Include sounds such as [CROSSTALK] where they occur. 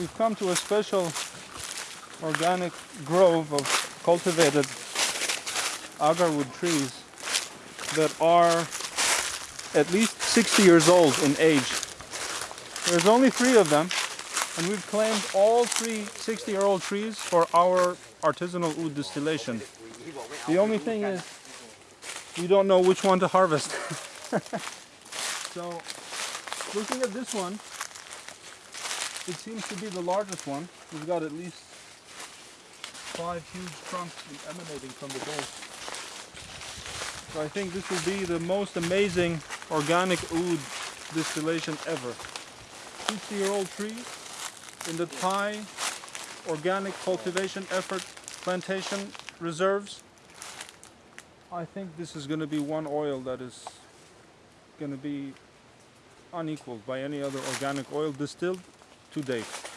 we've come to a special organic grove of cultivated agarwood trees that are at least 60 years old in age. There's only three of them, and we've claimed all three 60 year old trees for our artisanal oud distillation. The only thing is, we don't know which one to harvest. [LAUGHS] so, looking at this one, it seems to be the largest one. We've got at least five huge trunks emanating from the base. So I think this will be the most amazing organic oud distillation ever. 60 year old trees in the Thai organic cultivation effort plantation reserves. I think this is going to be one oil that is going to be unequaled by any other organic oil distilled to date.